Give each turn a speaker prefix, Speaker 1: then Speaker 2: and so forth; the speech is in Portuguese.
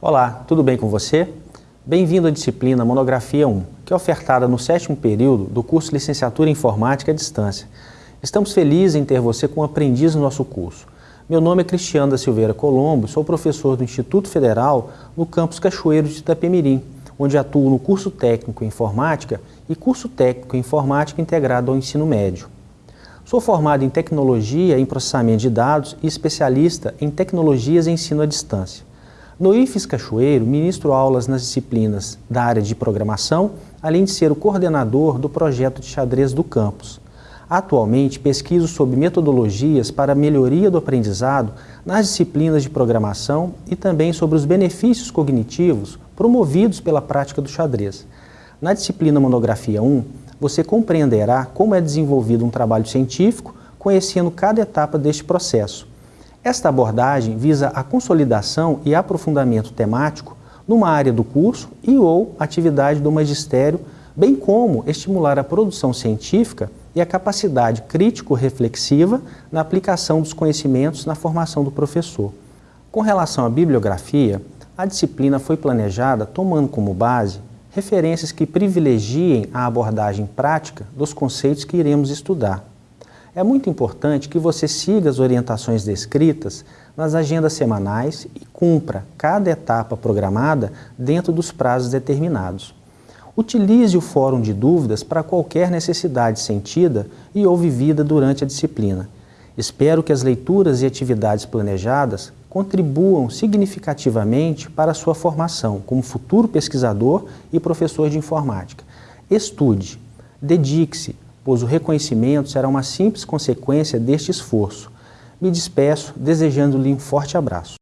Speaker 1: Olá, tudo bem com você? Bem-vindo à disciplina Monografia 1, que é ofertada no sétimo período do curso Licenciatura em Informática à Distância. Estamos felizes em ter você como aprendiz no nosso curso. Meu nome é Cristiano da Silveira Colombo, sou professor do Instituto Federal no campus Cachoeiro de Itapemirim, onde atuo no curso técnico em Informática e curso técnico em Informática integrado ao ensino médio. Sou formado em Tecnologia em Processamento de Dados e especialista em Tecnologias e Ensino à Distância. No IFES Cachoeiro, ministro aulas nas disciplinas da área de programação, além de ser o coordenador do projeto de xadrez do campus. Atualmente, pesquiso sobre metodologias para melhoria do aprendizado nas disciplinas de programação e também sobre os benefícios cognitivos promovidos pela prática do xadrez. Na disciplina Monografia 1, você compreenderá como é desenvolvido um trabalho científico, conhecendo cada etapa deste processo, esta abordagem visa a consolidação e aprofundamento temático numa área do curso e ou atividade do magistério, bem como estimular a produção científica e a capacidade crítico-reflexiva na aplicação dos conhecimentos na formação do professor. Com relação à bibliografia, a disciplina foi planejada tomando como base referências que privilegiem a abordagem prática dos conceitos que iremos estudar. É muito importante que você siga as orientações descritas nas agendas semanais e cumpra cada etapa programada dentro dos prazos determinados. Utilize o fórum de dúvidas para qualquer necessidade sentida e ou vivida durante a disciplina. Espero que as leituras e atividades planejadas contribuam significativamente para a sua formação como futuro pesquisador e professor de informática. Estude, dedique-se, pois o reconhecimento será uma simples consequência deste esforço. Me despeço desejando-lhe um forte abraço.